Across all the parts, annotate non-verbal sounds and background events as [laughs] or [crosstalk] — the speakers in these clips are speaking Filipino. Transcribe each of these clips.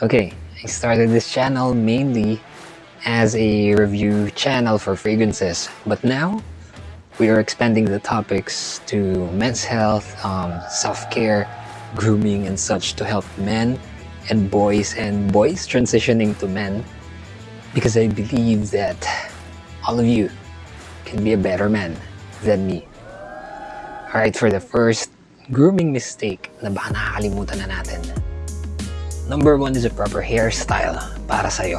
Okay, I started this channel mainly as a review channel for fragrances, but now we are expanding the topics to men's health, um, self-care, grooming, and such to help men and boys and boys transitioning to men because I believe that all of you can be a better man than me. Alright, for the first grooming mistake na baka nakakalimutan na natin. Number one is a proper hairstyle para sa'yo.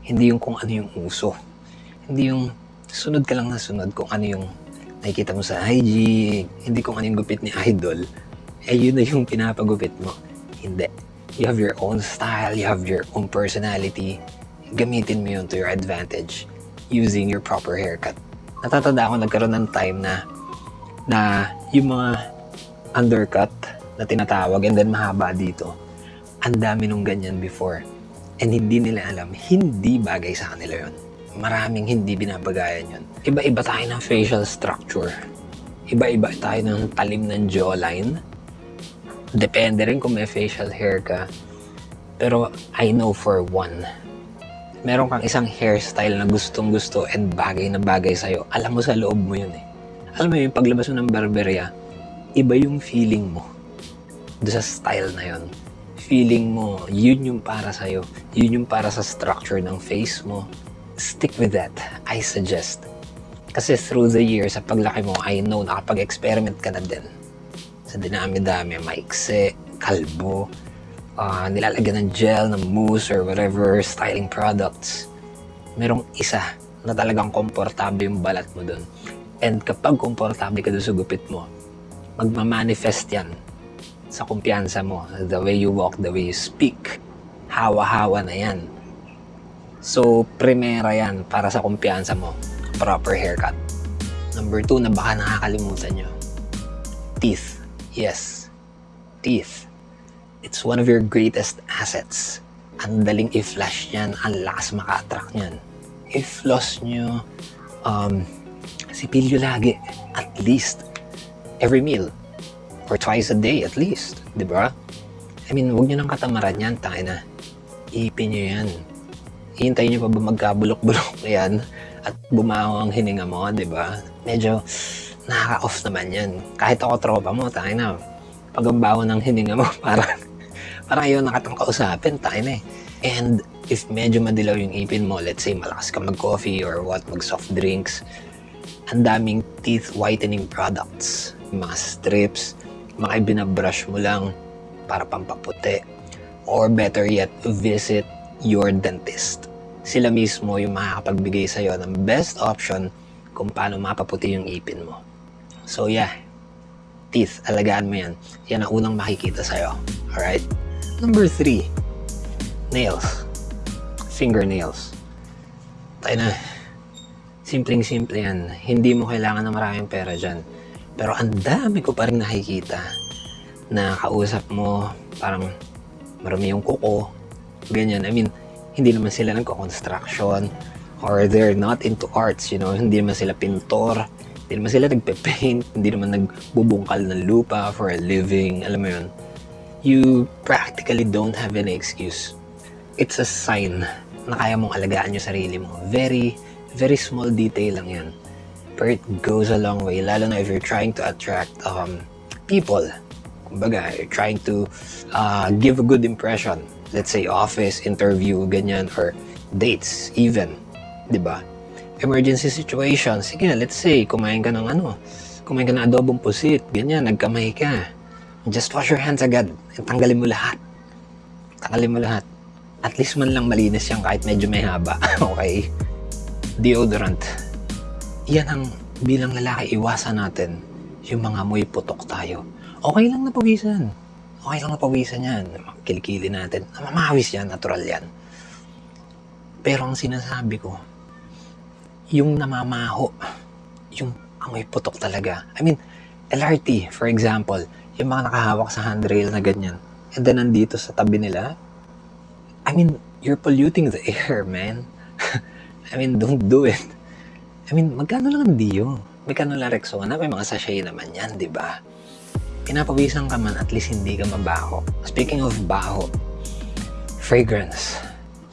Hindi yung kung ano yung uso. Hindi yung sunod ka lang na sunod kung ano yung nakikita mo sa IG, hindi kung ano yung gupit ni Idol, eh yun na yung pinapagupit mo. Hindi. You have your own style, you have your own personality. Gamitin mo yun to your advantage using your proper haircut. Natatanda ako nagkaroon ng time na na yung mga undercut na tinatawag and then mahaba dito ang dami nung ganyan before. And hindi nila alam, hindi bagay sa kanila yon. Maraming hindi binabagayan yon. Iba-iba tayo ng facial structure. Iba-iba tayo ng talim ng jawline. Depende rin kung may facial hair ka. Pero I know for one, meron kang isang hairstyle na gustong gusto and bagay na bagay sa'yo. Alam mo sa loob mo yun eh. Alam mo yung paglabas mo ng barberia, iba yung feeling mo do sa style na yon feeling mo, yun yung para sa'yo. Yun yung para sa structure ng face mo. Stick with that. I suggest. Kasi through the years, sa paglaki mo, I know nakapag-experiment ka na din. Sa dinami-dami, maikse, kalbo, uh, nilalagyan ng gel, ng mousse, or whatever styling products. Merong isa na talagang komportable yung balat mo dun. And kapag komportable ka dun sa gupit mo, magmamanifest yan sa kumpiyansa mo. The way you walk, the way you speak. Hawa-hawa na yan. So, primera yan para sa kumpiyansa mo. Proper haircut. Number two na baka nakakalimutan nyo. Teeth. Yes. Teeth. It's one of your greatest assets. Ang daling i-flash niyan. Ang lakas maka-attract niyan. I-floss nyo. Um, sipilyo lagi. At least. Every meal or twice a day at least, di ba? I mean, huwag nyo nang katamaran yan, tayo na. Ipin nyo yan. Hihintayin nyo pa ba magkabulok-bulok na yan at bumaho ang hininga mo, di ba? Medyo nakaka-off naman yan. Kahit ako tropa mo, tayo na. Pag ang baho ng hininga mo, [laughs] parang, parang ayaw nakatang kausapin, na eh. And if medyo madilaw yung ipin mo, let's say malakas ka mag-coffee or what, mag-soft drinks, ang daming teeth whitening products, mga strips, mga ibinabrush mo lang para pampaputi. Or better yet, visit your dentist. Sila mismo yung makakapagbigay sa'yo ng best option kung paano mapaputi yung ipin mo. So yeah, teeth, alagaan mo yan. Yan ang unang makikita sa'yo. Alright? Number three, nails. Fingernails. Tayo na. Simpleng-simple yan. Hindi mo kailangan ng maraming pera dyan pero ang dami ko pa rin nakikita na kausap mo, parang marami yung kuko, ganyan. I mean, hindi naman sila nagko-construction or they're not into arts, you know. Hindi naman sila pintor, hindi naman sila nagpe-paint, hindi naman nagbubungkal ng lupa for a living, alam mo yun. You practically don't have any excuse. It's a sign na kaya mong alagaan yung sarili mo. Very, very small detail lang yan It goes a long way, lalo na if you're trying to attract um, people. Kumbaga, you're trying to uh, give a good impression. Let's say office, interview, ganyan, or dates even. ba? Diba? Emergency situation. Sige, let's say, kumain ka ng ano, kumain ka ng adobong pusit, ganyan, nagkamay ka. Just wash your hands agad. Tanggalin mo lahat. Tanggalin mo lahat. At least man lang malinis yan kahit medyo may haba. [laughs] okay? Deodorant yan ang bilang lalaki, iwasan natin yung mga amoy putok tayo. Okay lang na pawisan. Okay lang na pawisan yan. Kilikili natin. Mamawis yan, natural yan. Pero ang sinasabi ko, yung namamaho, yung amoy putok talaga. I mean, LRT, for example, yung mga nakahawak sa handrail na ganyan, and then nandito sa tabi nila, I mean, you're polluting the [laughs] air, man. I mean, don't do it. I mean, magkano lang ang Dio? Magkano lang Rexona? May mga sachet naman yan, di ba? Pinapawisan ka man, at least hindi ka mabaho. Speaking of baho, fragrance.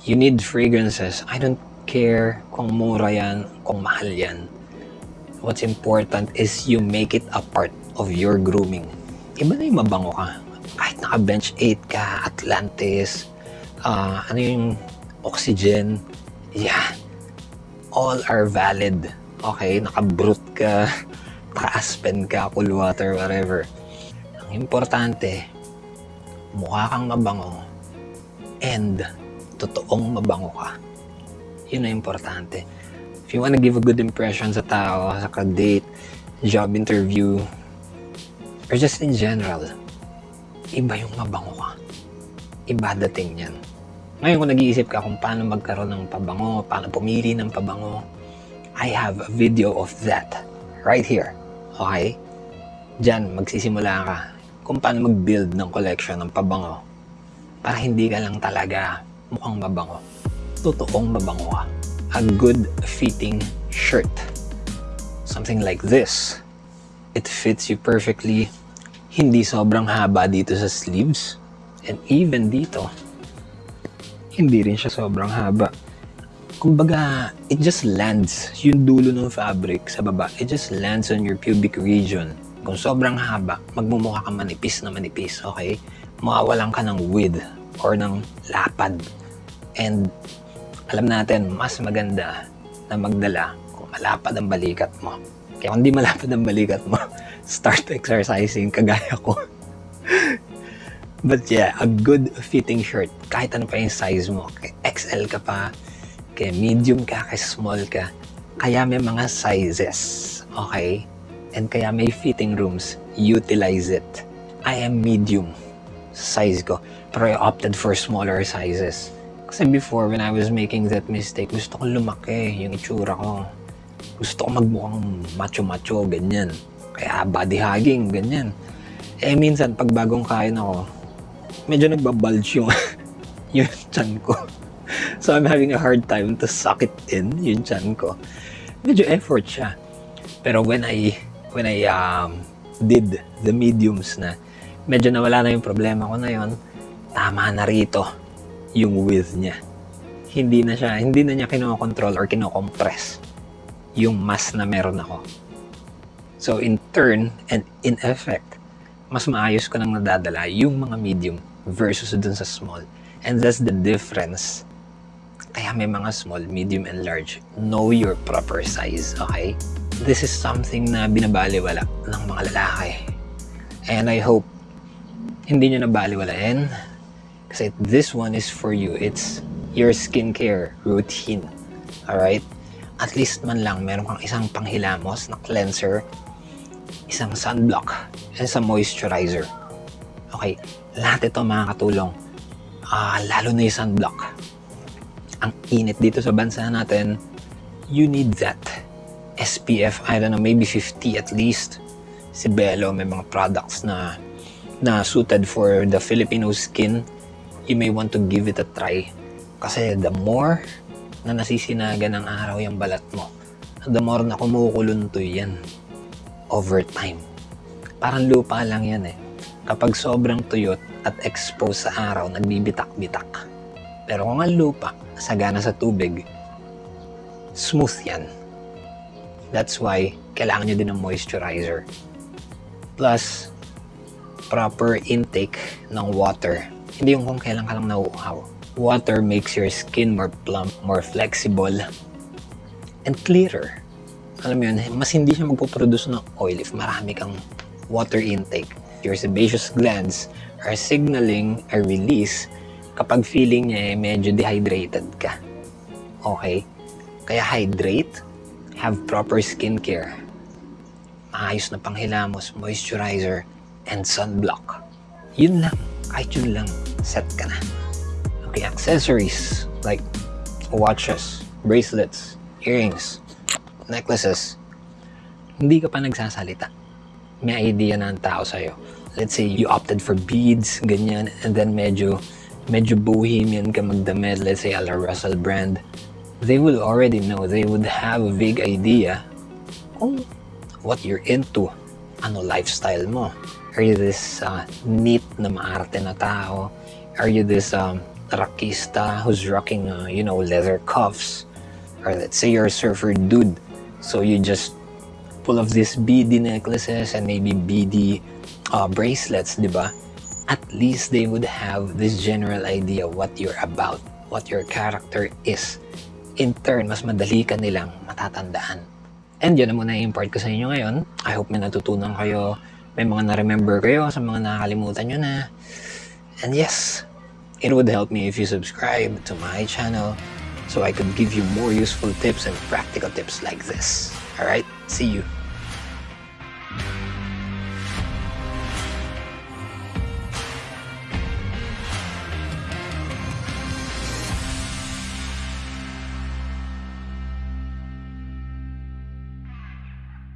You need fragrances. I don't care kung mura yan, kung mahal yan. What's important is you make it a part of your grooming. Iba na yung mabango ka. Kahit naka-bench 8 ka, Atlantis, uh, ano yung oxygen, yeah, all are valid. Okay, naka-brute ka, naka-aspen ka, cool water, whatever. Ang importante, mukha kang mabango and totoong mabango ka. Yun ang importante. If you wanna give a good impression sa tao, sa ka-date, job interview, or just in general, iba yung mabango ka. Iba dating yan. Ngayon kung nag-iisip ka kung paano magkaroon ng pabango, paano pumili ng pabango, I have a video of that right here. Okay? Diyan, magsisimula ka kung paano mag-build ng collection ng pabango para hindi ka lang talaga mukhang mabango. Totoong mabango ka. A good fitting shirt. Something like this. It fits you perfectly. Hindi sobrang haba dito sa sleeves. And even dito, hindi rin siya sobrang haba. Kumbaga, it just lands. Yung dulo ng fabric sa baba, it just lands on your pubic region. Kung sobrang haba, magmumukha ka manipis na manipis, okay? Mawawalan ka ng width or ng lapad. And alam natin, mas maganda na magdala kung malapad ang balikat mo. Kaya kung di malapad ang balikat mo, [laughs] start exercising kagaya ko. But yeah, a good fitting shirt, kahit ano pa yung size mo, kay XL ka pa, kay medium ka, kay small ka, kaya may mga sizes, okay? And kaya may fitting rooms, utilize it. I am medium size ko, pero I opted for smaller sizes. Kasi before, when I was making that mistake, gusto ko lumaki yung itsura ko. Gusto ko magmukhang macho-macho, ganyan. Kaya body hugging, ganyan. Eh minsan, pag bagong kain ako, medyo nagbabulge yung, [laughs] yung chan ko. So I'm having a hard time to suck it in, yung chan ko. Medyo effort siya. Pero when I, when I um, did the mediums na, medyo nawala na yung problema ko na yon tama na rito yung width niya. Hindi na siya, hindi na niya kinokontrol or kinocompress yung mass na meron ako. So in turn and in effect, mas maayos ko nang nadadala yung mga medium versus dun sa small. And that's the difference. Kaya may mga small, medium, and large. Know your proper size, okay? This is something na binabaliwala ng mga lalaki. And I hope hindi nyo nabaliwalain kasi this one is for you. It's your skincare routine. Alright? At least man lang, meron kang isang panghilamos na cleanser, isang sunblock, and isang moisturizer. Okay, lahat ito makakatulong. Ah, lalo na yung sunblock. Ang init dito sa bansa natin, you need that. SPF, I don't know, maybe 50 at least. Si Bello, may mga products na na suited for the Filipino skin you may want to give it a try. Kasi the more na nasisinaga ng araw yung balat mo, the more na kumukuluntoy yan over time. Parang lupa lang yan eh. Kapag sobrang tuyot at exposed sa araw, nagbibitak-bitak. Pero kung ang lupa, sagana sa tubig, smooth yan. That's why, kailangan nyo din ng moisturizer. Plus, proper intake ng water hindi yung kung kailan ka lang nauuhaw. Water makes your skin more plump, more flexible, and clearer. Alam mo yun, mas hindi siya magpuproduce ng oil if marami kang water intake. Your sebaceous glands are signaling a release kapag feeling niya eh, medyo dehydrated ka. Okay? Kaya hydrate, have proper skincare, maayos na panghilamos, moisturizer, and sunblock. Yun lang. Kahit yun lang, set ka na. Okay, accessories like watches, bracelets, earrings, necklaces. Hindi ka pa nagsasalita. May idea na ang tao sa'yo. Let's say you opted for beads, ganyan, and then medyo medyo bohemian ka magdamit, let's say a La Russell brand, they will already know, they would have a big idea kung what you're into, ano lifestyle mo. Are you this uh, neat na maarte na tao? Are you this um, rockista who's rocking, uh, you know, leather cuffs. Or let's say you're a surfer dude. So you just pull off these beady necklaces and maybe beady uh, bracelets, di ba? At least they would have this general idea what you're about, what your character is. In turn, mas madali ka nilang matatandaan. And yun na muna yung import ko sa inyo ngayon. I hope may natutunan kayo. May mga na-remember kayo sa mga nakakalimutan nyo na. And yes, it would help me if you subscribe to my channel so I could give you more useful tips and practical tips like this. Alright, see you.